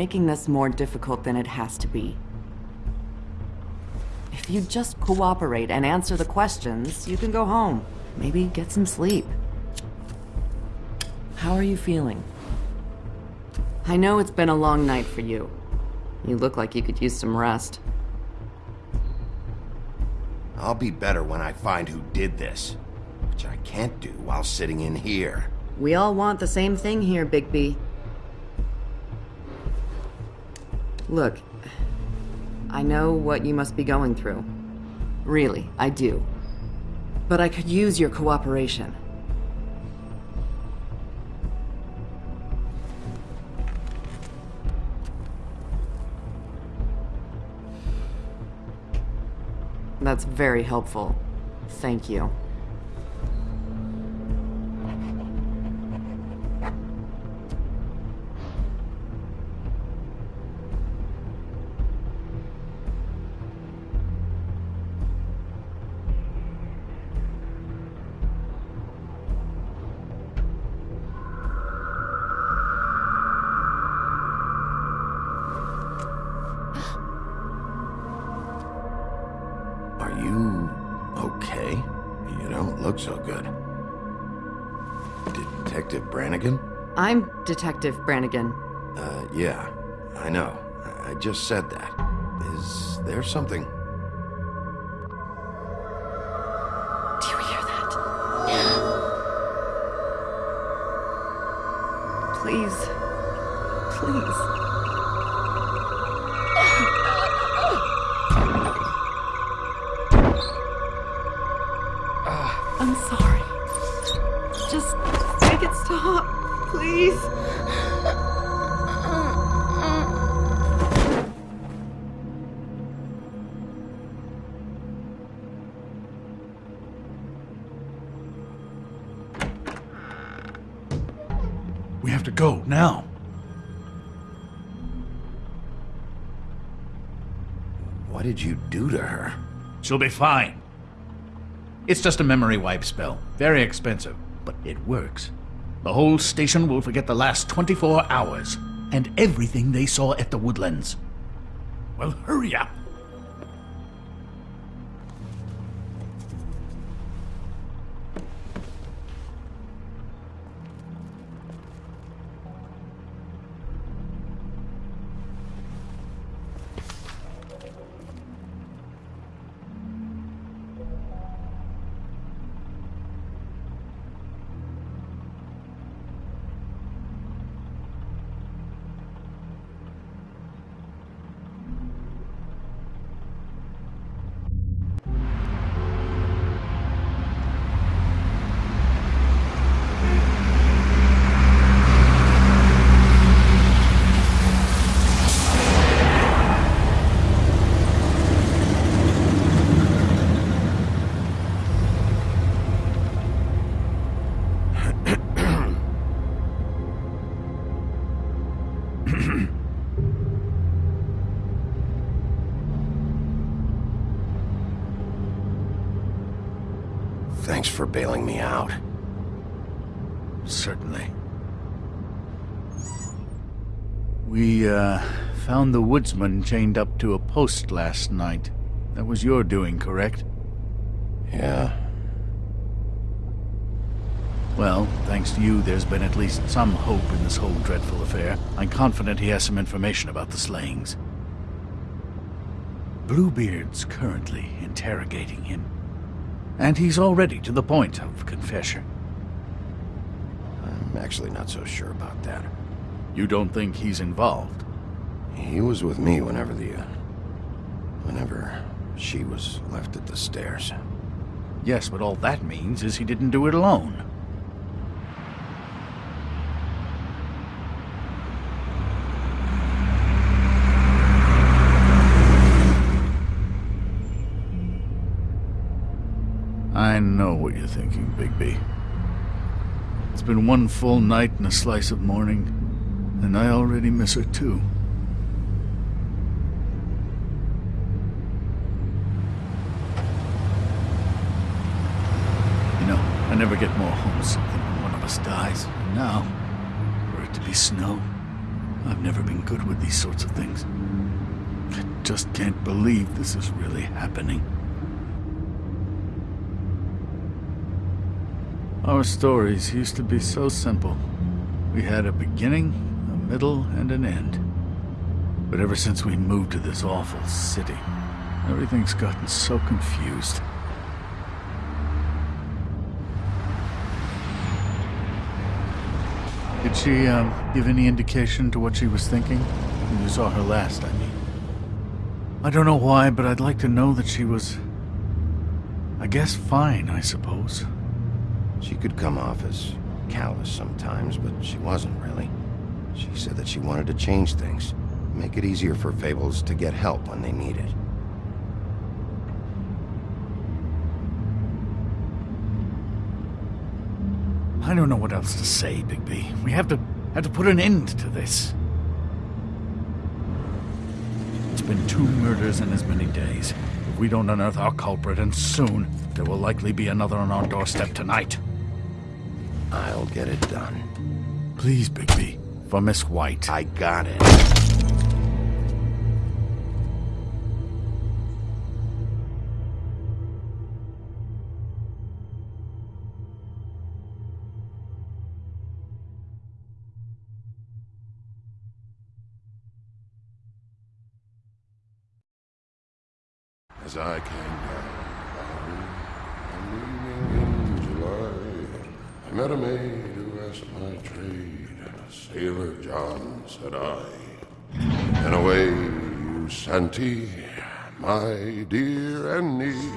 Making this more difficult than it has to be. If you just cooperate and answer the questions, you can go home. Maybe get some sleep. How are you feeling? I know it's been a long night for you. You look like you could use some rest. I'll be better when I find who did this. Which I can't do while sitting in here. We all want the same thing here, Bigby. Look, I know what you must be going through. Really, I do. But I could use your cooperation. That's very helpful. Thank you. I'm Detective Brannigan. Uh, yeah, I know. I I just said that. Is there something? Do you hear that? Please. Please. We have to go now. What did you do to her? She'll be fine. It's just a memory wipe spell. Very expensive, but it works. The whole station will forget the last 24 hours and everything they saw at the woodlands. Well, hurry up. Bailing me out. Certainly. We, uh, found the woodsman chained up to a post last night. That was your doing, correct? Yeah. Well, thanks to you, there's been at least some hope in this whole dreadful affair. I'm confident he has some information about the slayings. Bluebeard's currently interrogating him. And he's already to the point of confession. I'm actually not so sure about that. You don't think he's involved? He was with me whenever the... Uh, whenever she was left at the stairs. Yes, but all that means is he didn't do it alone. I know what you're thinking, Bigby. It's been one full night and a slice of morning, and I already miss her too. You know, I never get more homesick than when one of us dies. And now, for it to be snow, I've never been good with these sorts of things. I just can't believe this is really happening. Our stories used to be so simple. We had a beginning, a middle, and an end. But ever since we moved to this awful city, everything's gotten so confused. Did she um, give any indication to what she was thinking? When you saw her last, I mean. I don't know why, but I'd like to know that she was. I guess fine, I suppose. She could come off as callous sometimes, but she wasn't really. She said that she wanted to change things, make it easier for Fables to get help when they need it. I don't know what else to say, Bigby. We have to have to put an end to this. It's been two murders in as many days. If we don't unearth our culprit, and soon, there will likely be another on our doorstep tonight. I'll get it done. Please, Bigby. For Miss White. I got it. As I came down, I'm leaving in July. I met a maid who asked my trade. Sailor John, said I. And away you Santi, my dear Annie.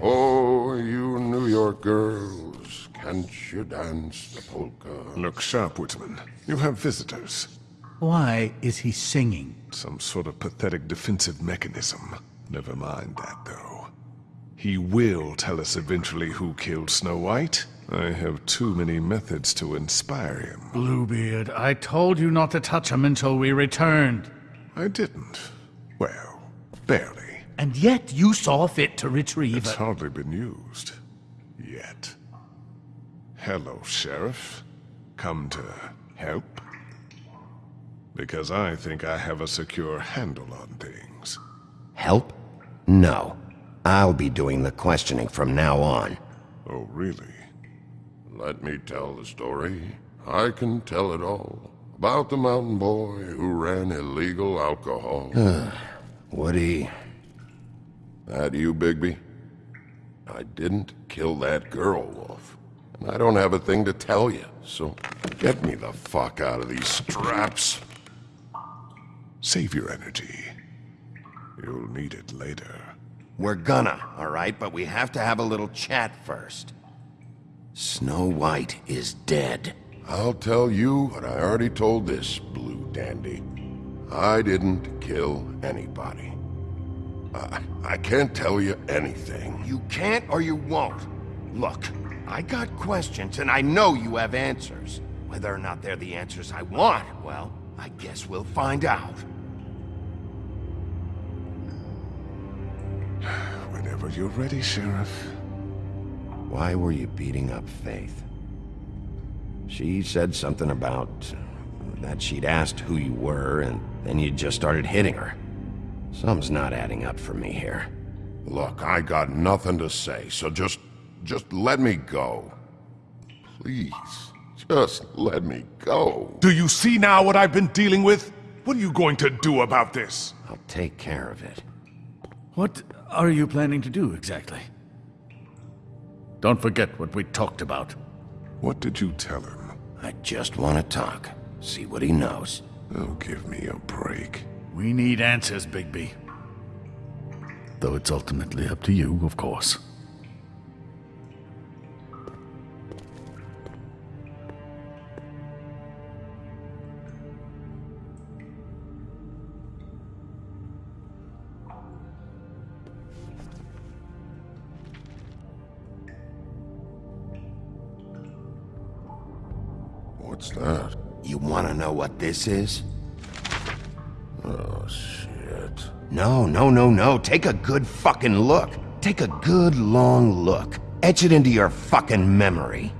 Oh, you New York girls, can't you dance the polka? Look sharp, Whitman. You have visitors. Why is he singing? Some sort of pathetic defensive mechanism. Never mind that, though. He will tell us eventually who killed Snow White. I have too many methods to inspire him. Bluebeard, I told you not to touch him until we returned. I didn't. Well, barely. And yet you saw fit to retrieve It's it. hardly been used. Yet. Hello, Sheriff. Come to help? Because I think I have a secure handle on things. Help? No. I'll be doing the questioning from now on. Oh, really? Let me tell the story. I can tell it all. About the mountain boy who ran illegal alcohol. Woody, that you, Bigby? I didn't kill that girl, Wolf. And I don't have a thing to tell you, so get me the fuck out of these straps. Save your energy. You'll need it later. We're gonna, all right? But we have to have a little chat first. Snow White is dead. I'll tell you what I already told this blue dandy. I didn't kill anybody. I, I can't tell you anything. You can't or you won't. Look, I got questions and I know you have answers. Whether or not they're the answers I want, well, I guess we'll find out. Whenever you're ready, Sheriff. Why were you beating up Faith? She said something about that she'd asked who you were, and then you just started hitting her. Something's not adding up for me here. Look, I got nothing to say, so just... just let me go. Please, just let me go. Do you see now what I've been dealing with? What are you going to do about this? I'll take care of it. What are you planning to do exactly? Don't forget what we talked about. What did you tell him? I just want to talk. See what he knows. Oh, give me a break. We need answers, Bigby. Though it's ultimately up to you, of course. Know what this is? Oh, shit. No, no, no, no. Take a good fucking look. Take a good long look. Etch it into your fucking memory.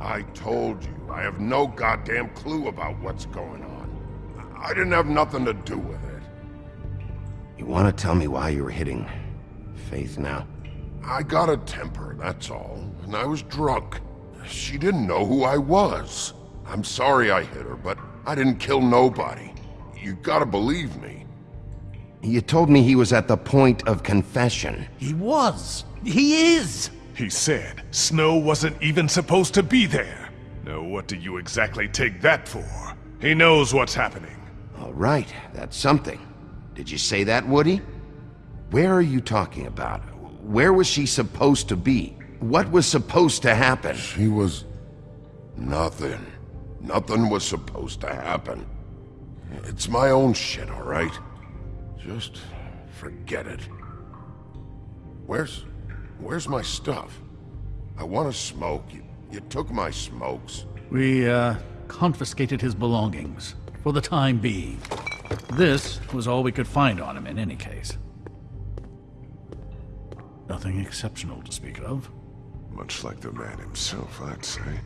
I told you, I have no goddamn clue about what's going on. I didn't have nothing to do with it. You want to tell me why you were hitting Faith now? I got a temper, that's all. And I was drunk. She didn't know who I was. I'm sorry I hit her, but I didn't kill nobody. You gotta believe me. You told me he was at the point of confession. He was. He is. He said Snow wasn't even supposed to be there. Now what do you exactly take that for? He knows what's happening. All right, that's something. Did you say that, Woody? Where are you talking about? Where was she supposed to be? What was supposed to happen? She was... nothing. Nothing was supposed to happen. It's my own shit, all right? Just forget it. Where's... where's my stuff? I want to smoke. You, you took my smokes. We, uh, confiscated his belongings. For the time being. This was all we could find on him in any case. Nothing exceptional to speak of. Much like the man himself, I'd say.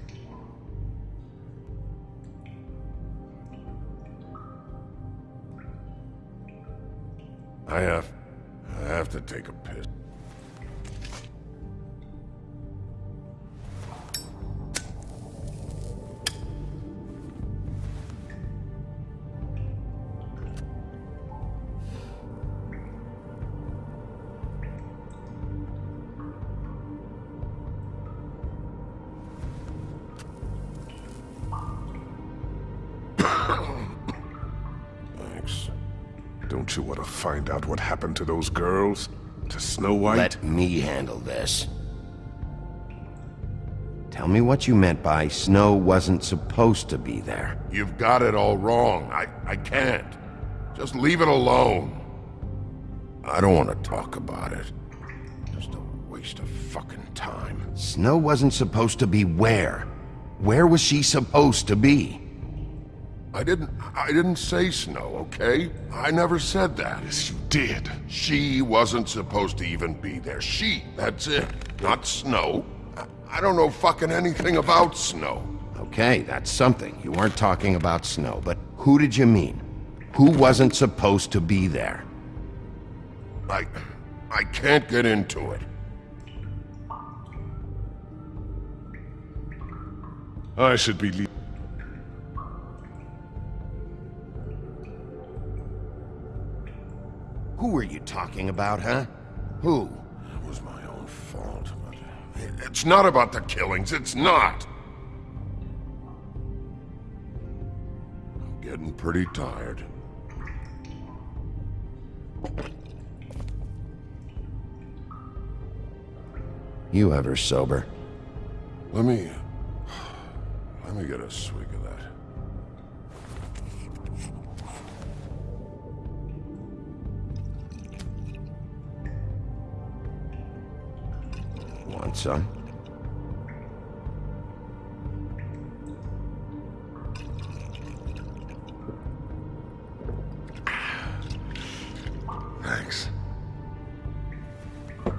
I have... I have to take a piss. Don't you want to find out what happened to those girls? To Snow White? Let me handle this. Tell me what you meant by Snow wasn't supposed to be there. You've got it all wrong. I, I can't. Just leave it alone. I don't want to talk about it. Just a waste of fucking time. Snow wasn't supposed to be where? Where was she supposed to be? I didn't... I didn't say Snow, okay? I never said that. Yes, you did. She wasn't supposed to even be there. She, that's it. Not Snow. I, I don't know fucking anything about Snow. Okay, that's something. You weren't talking about Snow, but who did you mean? Who wasn't supposed to be there? I... I can't get into it. I should be leaving. Who were you talking about, huh? Who? It was my own fault, but... It's not about the killings, it's not! I'm getting pretty tired. You ever sober? Let me... Let me get a swig of that. Want some? Thanks. I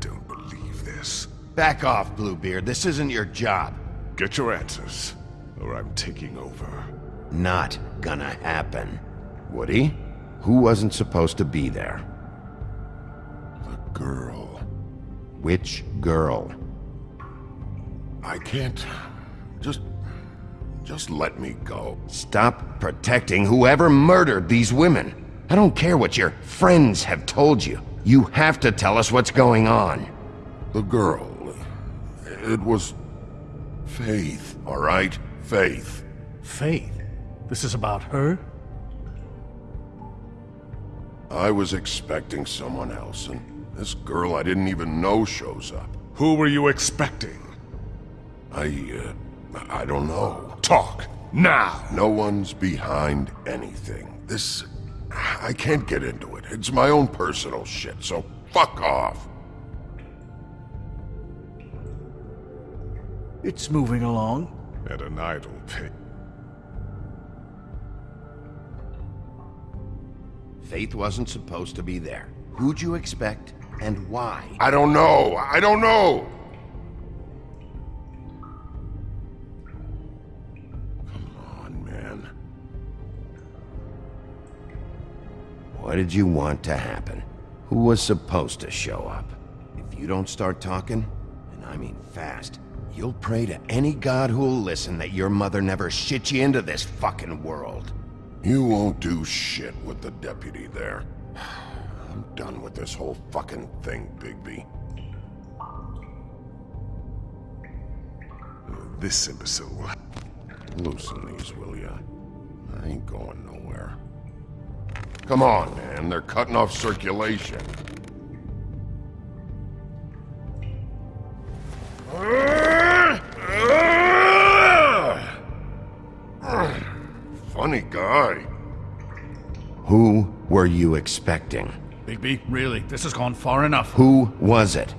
don't believe this. Back off, Bluebeard. This isn't your job. Get your answers, or I'm taking over. Not gonna happen. Woody? Who wasn't supposed to be there? The girl. Which girl? I can't... Just... Just let me go. Stop protecting whoever murdered these women. I don't care what your friends have told you. You have to tell us what's going on. The girl. It was... Faith, all right? Faith. Faith. This is about her? I was expecting someone else, and this girl I didn't even know shows up. Who were you expecting? I, uh, I don't know. Talk, now! No one's behind anything. This... I can't get into it. It's my own personal shit, so fuck off. It's moving along. At an idle pace. Faith wasn't supposed to be there. Who'd you expect, and why? I don't know. I don't know. Come on, man. What did you want to happen? Who was supposed to show up? If you don't start talking, and I mean fast, you'll pray to any god who'll listen that your mother never shit you into this fucking world. You won't do shit with the deputy there. I'm done with this whole fucking thing, Bigby. This imbecile will Loosen these, will ya? I ain't going nowhere. Come on, man. They're cutting off circulation. Funny guy. Who were you expecting? Bigby, really, this has gone far enough. Who was it?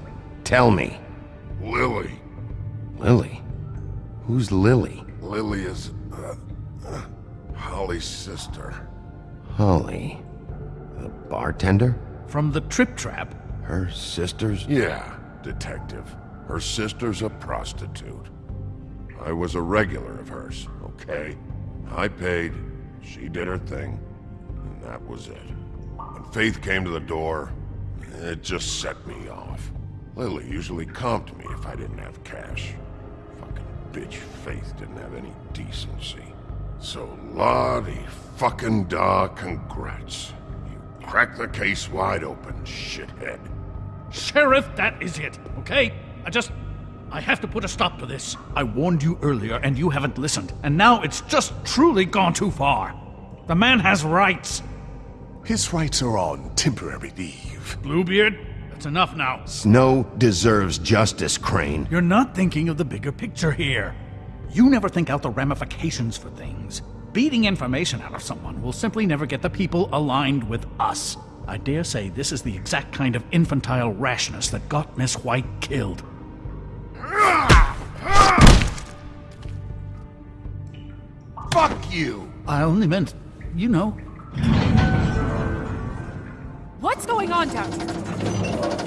Tell me. Lily. Lily? Who's Lily? Lily is, uh, uh, Holly's sister. Holly. The bartender? From the Trip Trap, Her sister's? Yeah, detective. Her sister's a prostitute. I was a regular of hers, okay? I paid, she did her thing, and that was it. When Faith came to the door, it just set me off. Lily usually comped me if I didn't have cash. Fucking bitch Faith didn't have any decency. So, Lottie fucking da congrats. You cracked the case wide open, shithead. Sheriff, that is it, okay? I just. I have to put a stop to this. I warned you earlier and you haven't listened, and now it's just truly gone too far. The man has rights. His rights are on temporary leave. Bluebeard, that's enough now. Snow deserves justice, Crane. You're not thinking of the bigger picture here. You never think out the ramifications for things. Beating information out of someone will simply never get the people aligned with us. I dare say this is the exact kind of infantile rashness that got Miss White killed. Fuck you! I only meant, you know. What's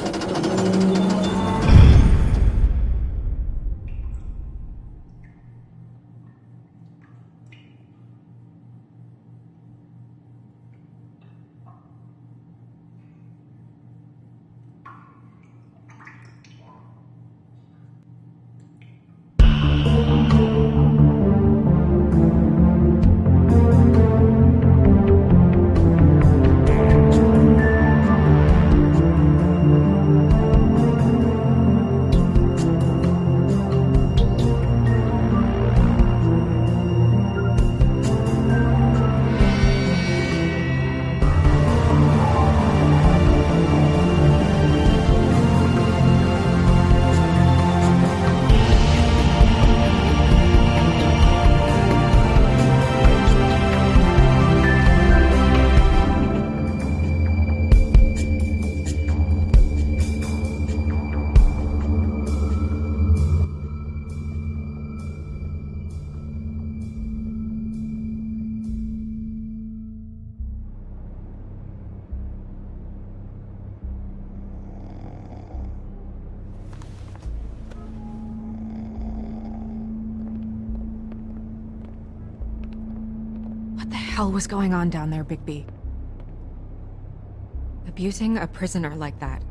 hell was going on down there, Bigby? Abusing a prisoner like that